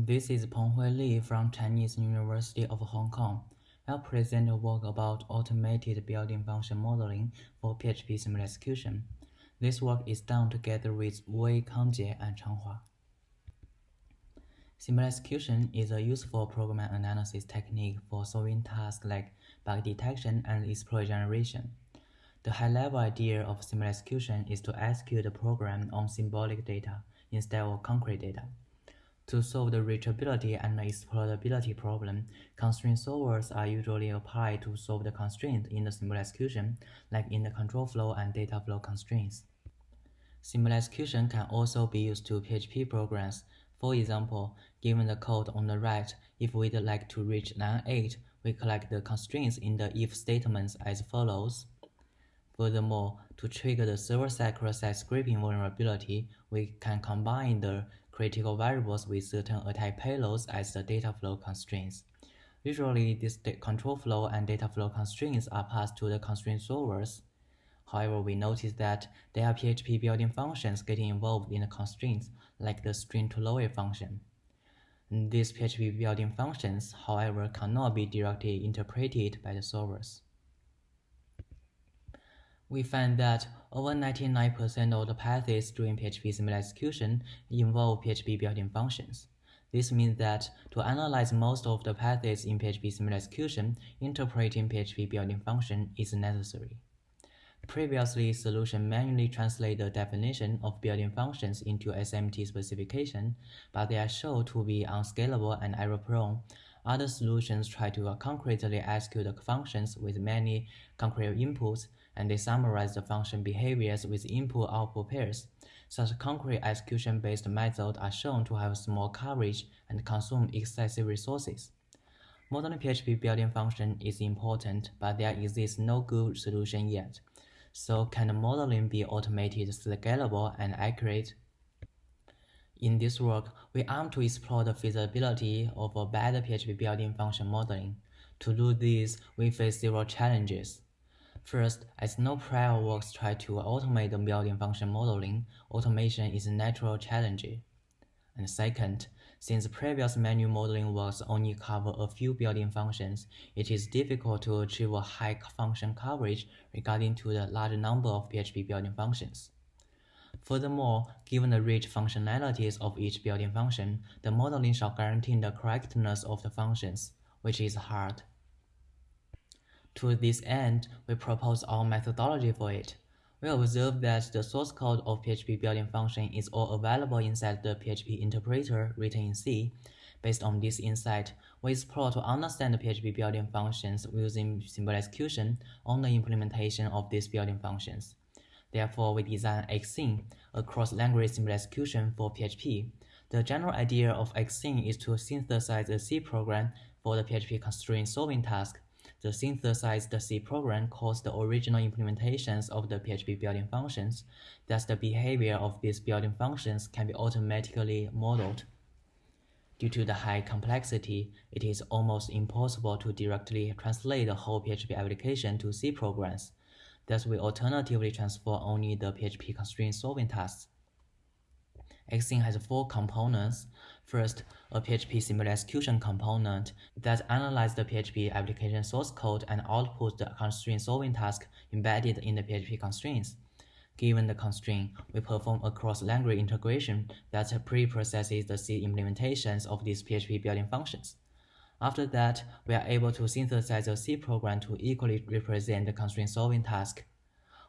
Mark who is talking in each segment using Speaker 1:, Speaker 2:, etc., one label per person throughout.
Speaker 1: This is Penghui Li from Chinese University of Hong Kong. I'll present a work about automated built-in function modeling for PHP symbolic execution. This work is done together with Wei Kangjie and Chang Hua. Symbolic execution is a useful program analysis technique for solving tasks like bug detection and exploit generation. The high-level idea of symbolic execution is to execute the program on symbolic data instead of concrete data. To solve the reachability and exploitability problem, constraint solvers are usually applied to solve the constraints in the symbolic execution, like in the control flow and data flow constraints. Symbolic execution can also be used to PHP programs. For example, given the code on the right, if we'd like to reach line 8, we collect the constraints in the if statements as follows. Furthermore, to trigger the server-side cross-site scripting vulnerability, we can combine the critical variables with certain attack payloads as the data flow constraints. Usually, these control flow and data flow constraints are passed to the constraint solvers. However, we notice that there are PHP built-in functions getting involved in the constraints, like the string to lower function. These PHP built-in functions, however, cannot be directly interpreted by the solvers we find that over 99% of the paths during PHP symbolic execution involve PHP built-in functions. This means that to analyze most of the paths in PHP symbolic execution, interpreting PHP built-in function is necessary. Previously, solution manually translate the definition of built-in functions into SMT specification, but they are shown to be unscalable and error-prone. Other solutions try to concretely execute the functions with many concrete inputs and they summarize the function behaviors with input-output pairs. Such concrete execution-based methods are shown to have small coverage and consume excessive resources. Modern PHP built-in function is important, but there exists no good solution yet. So can modeling be automated, scalable, and accurate? In this work, we aim to explore the feasibility of a better PHP built-in function modeling. To do this, we face several challenges. First, as no prior works try to automate the built-in function modeling, automation is a natural challenge. And second, since previous manual modeling works only cover a few built-in functions, it is difficult to achieve a high function coverage regarding to the large number of PHP built-in functions. Furthermore, given the rich functionalities of each built-in function, the modeling shall guarantee the correctness of the functions, which is hard. To this end, we propose our methodology for it. We observe that the source code of PHP built-in function is all available inside the PHP interpreter written in C. Based on this insight, we explore to understand the PHP built-in functions using symbolic execution on the implementation of these built-in functions. Therefore, we design Xing, a cross-language symbolic execution for PHP. The general idea of Xing is to synthesize a C program for the PHP constraint solving task the synthesized C program calls the original implementations of the PHP built-in functions. Thus, the behavior of these built-in functions can be automatically modeled. Due to the high complexity, it is almost impossible to directly translate the whole PHP application to C programs. Thus, we alternatively transfer only the PHP constraint solving tasks. Xing has four components. First, a PHP symbolic execution component that analyzes the PHP application source code and outputs the constraint solving task embedded in the PHP constraints. Given the constraint, we perform a cross-language integration that pre-processes the C implementations of these PHP built-in functions. After that, we are able to synthesize a C program to equally represent the constraint solving task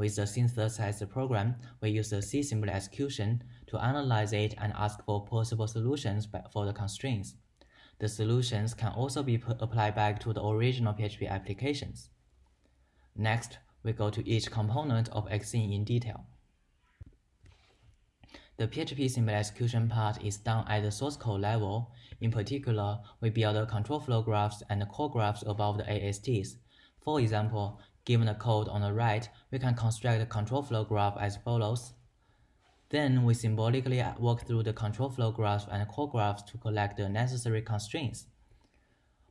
Speaker 1: with the synthesized program, we use the C symbolic execution to analyze it and ask for possible solutions for the constraints. The solutions can also be applied back to the original PHP applications. Next, we go to each component of Xing in detail. The PHP symbolic execution part is done at the source code level. In particular, we build the control flow graphs and the call graphs above the ASTs. For example, Given the code on the right, we can construct a control flow graph as follows. Then we symbolically walk through the control flow graphs and call graphs to collect the necessary constraints.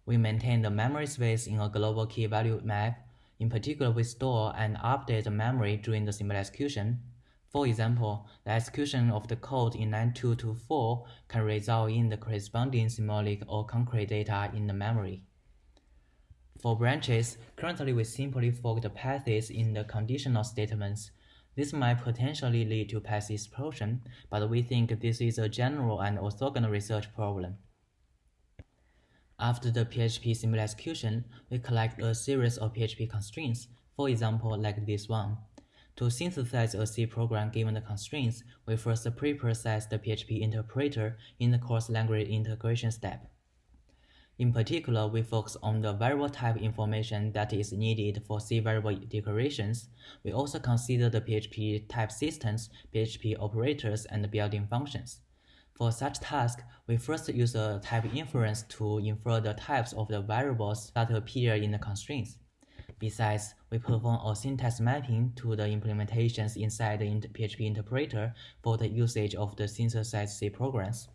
Speaker 1: We maintain the memory space in a global key value map. In particular, we store and update the memory during the symbolic execution. For example, the execution of the code in line 2 to 4 can result in the corresponding symbolic or concrete data in the memory. For branches, currently we simply fork the paths in the conditional statements. This might potentially lead to path explosion, but we think this is a general and orthogonal research problem. After the PHP symbolic execution, we collect a series of PHP constraints, for example, like this one. To synthesize a C program given the constraints, we first pre-process the PHP interpreter in the cross-language integration step. In particular, we focus on the variable type information that is needed for C variable declarations. We also consider the PHP type systems, PHP operators, and built-in functions. For such task, we first use a type inference to infer the types of the variables that appear in the constraints. Besides, we perform a syntax mapping to the implementations inside the PHP interpreter for the usage of the synthesized C programs.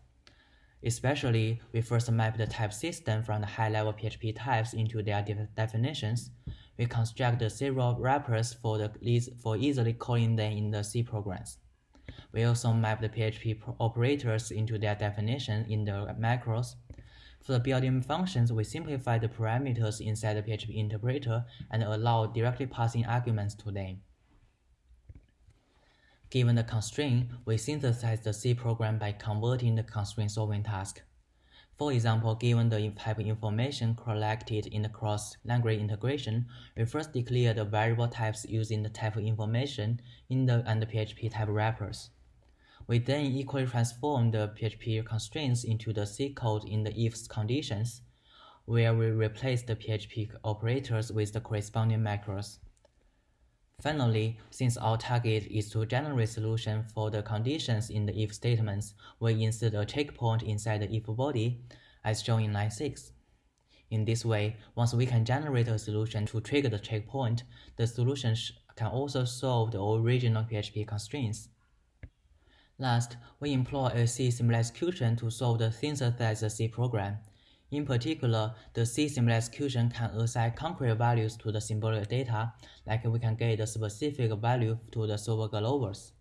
Speaker 1: Especially, we first map the type system from the high-level PHP types into their de definitions. We construct the serial wrappers for, the, for easily calling them in the C programs. We also map the PHP operators into their definition in the macros. For the built-in functions, we simplify the parameters inside the PHP interpreter and allow directly passing arguments to them. Given the constraint, we synthesize the C program by converting the constraint solving task. For example, given the type information collected in the cross-language integration, we first declare the variable types using the type information in the and the PHP type wrappers. We then equally transform the PHP constraints into the C code in the if conditions, where we replace the PHP operators with the corresponding macros. Finally, since our target is to generate solution for the conditions in the if statements, we insert a checkpoint inside the if body, as shown in line 6. In this way, once we can generate a solution to trigger the checkpoint, the solution can also solve the original PHP constraints. Last, we employ a C symbolic execution to solve the synthesized C program. In particular, the C symbolic execution can assign concrete values to the symbolic data, like we can get the specific value to the server globals.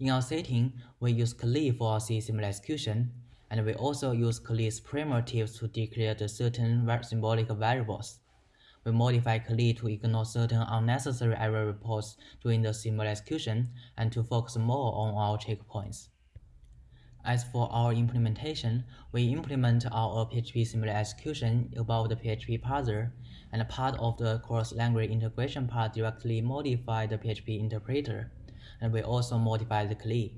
Speaker 1: In our setting, we use KLEE for our C symbolic execution, and we also use KLEE's primitives to declare the certain symbolic variables. We modify KLEE to ignore certain unnecessary error reports during the symbolic execution and to focus more on our checkpoints. As for our implementation, we implement our PHP symbolic execution above the PHP parser, and part of the cross-language integration part directly modify the PHP interpreter, and we also modify the KLEE.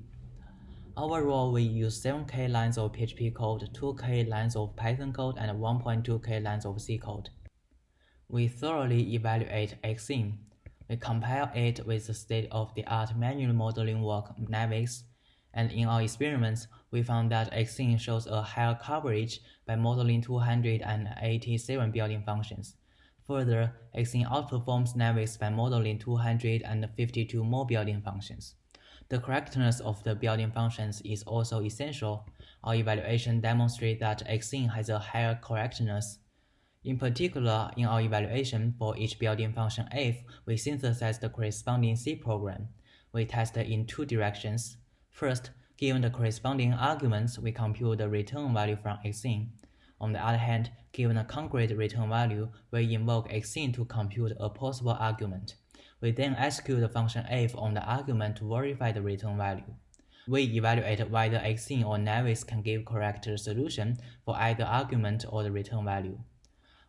Speaker 1: Overall, we use 7k lines of PHP code, 2k lines of Python code, and 1.2k lines of C code. We thoroughly evaluate Xing. We compare it with the state-of-the-art manual modeling work Navex, and in our experiments, we found that Xing shows a higher coverage by modeling 287 built-in functions. Further, Xing outperforms Navex by modeling 252 more built-in functions. The correctness of the built-in functions is also essential. Our evaluation demonstrates that Xing has a higher correctness. In particular, in our evaluation for each built-in function f, we synthesize the corresponding C program. We test in two directions. First, given the corresponding arguments, we compute the return value from Xing. On the other hand, given a concrete return value, we invoke Xing to compute a possible argument. We then execute the function f on the argument to verify the return value. We evaluate whether Xing or Navex can give correct solution for either argument or the return value.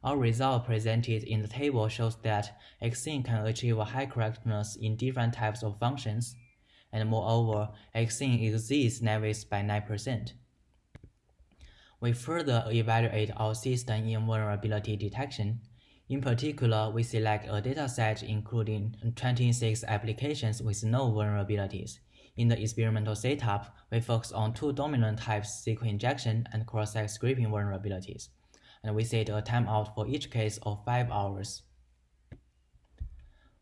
Speaker 1: Our result presented in the table shows that Xing can achieve a high correctness in different types of functions and moreover, Xing exceeds Navex by 9%. We further evaluate our system in vulnerability detection. In particular, we select a dataset including 26 applications with no vulnerabilities. In the experimental setup, we focus on two dominant types SQL injection and cross-site scripting vulnerabilities, and we set a timeout for each case of 5 hours.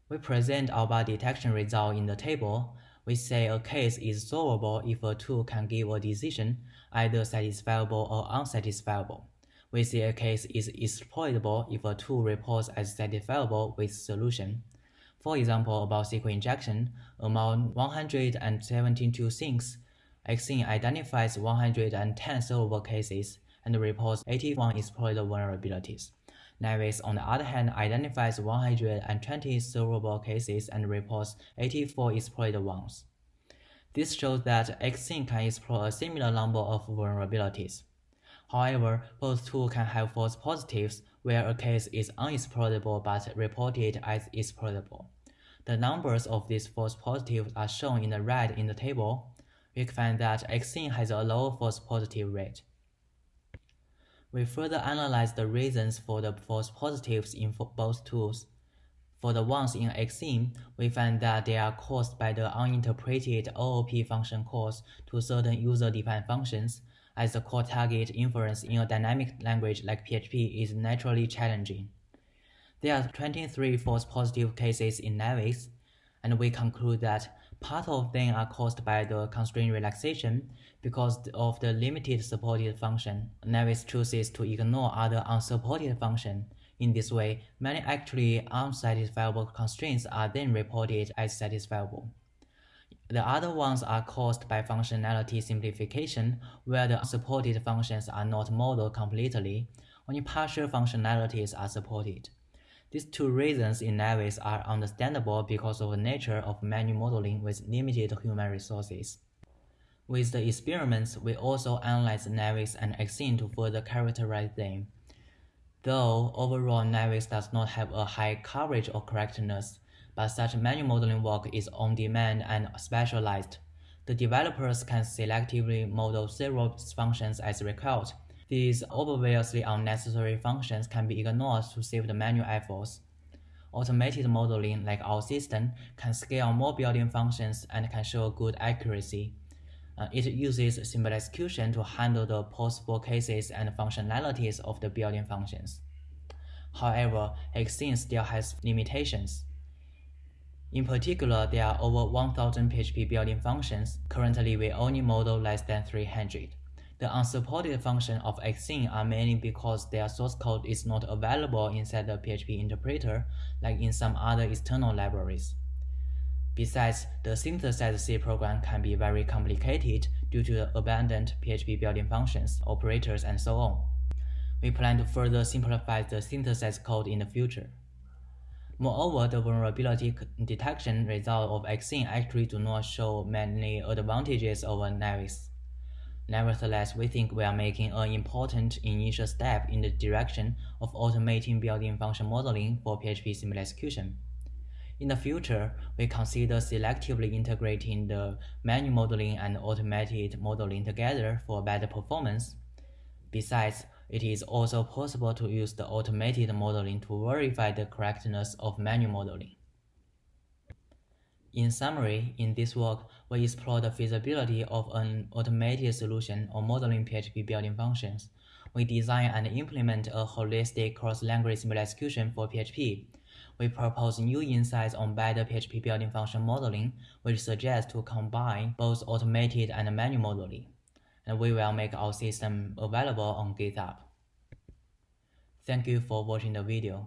Speaker 1: We present our bug detection result in the table, we say a case is solvable if a tool can give a decision, either satisfiable or unsatisfiable. We say a case is exploitable if a tool reports as satisfiable with solution. For example, about SQL injection, among 172 things, Xing identifies 110 solvable cases and reports 81 exploitable vulnerabilities. Navex, on the other hand, identifies 120 solvable cases and reports 84 exploited ones. This shows that Xing can explore a similar number of vulnerabilities. However, both tools can have false positives where a case is unexploitable but reported as exploitable. The numbers of these false positives are shown in the red in the table. We find that Xing has a lower false positive rate. We further analyze the reasons for the false positives in both tools. For the ones in Xing, we find that they are caused by the uninterpreted OOP function calls to certain user-defined functions, as the core target inference in a dynamic language like PHP is naturally challenging. There are 23 false positive cases in Navex, and we conclude that part of them are caused by the constraint relaxation because of the limited supported function. Navex chooses to ignore other unsupported functions. In this way, many actually unsatisfiable constraints are then reported as satisfiable. The other ones are caused by functionality simplification, where the unsupported functions are not modeled completely, only partial functionalities are supported. These two reasons in Navex are understandable because of the nature of manual modeling with limited human resources. With the experiments, we also analyzed Navex and Xing to further characterize them. Though overall Navex does not have a high coverage or correctness, but such manual modeling work is on demand and specialized. The developers can selectively model several functions as required, these obviously unnecessary functions can be ignored to save the manual efforts. Automated modeling, like our system, can scale more built-in functions and can show good accuracy. Uh, it uses symbolic execution to handle the possible cases and functionalities of the built-in functions. However, Xing still has limitations. In particular, there are over 1000 PHP built-in functions. Currently, we only model less than 300. The unsupported functions of Xing are mainly because their source code is not available inside the PHP interpreter like in some other external libraries. Besides, the synthesized C program can be very complicated due to the abundant PHP built-in functions, operators, and so on. We plan to further simplify the synthesized code in the future. Moreover, the vulnerability detection results of Xing actually do not show many advantages over Navex. Nevertheless, we think we are making an important initial step in the direction of automating built-in function modeling for PHP symbolic execution. In the future, we consider selectively integrating the manual modeling and automated modeling together for better performance. Besides, it is also possible to use the automated modeling to verify the correctness of manual modeling. In summary, in this work, we explore the feasibility of an automated solution or modeling PHP built-in functions. We design and implement a holistic cross-language symbolic execution for PHP. We propose new insights on better PHP built-in function modeling, which suggests to combine both automated and manual modeling. And we will make our system available on GitHub. Thank you for watching the video.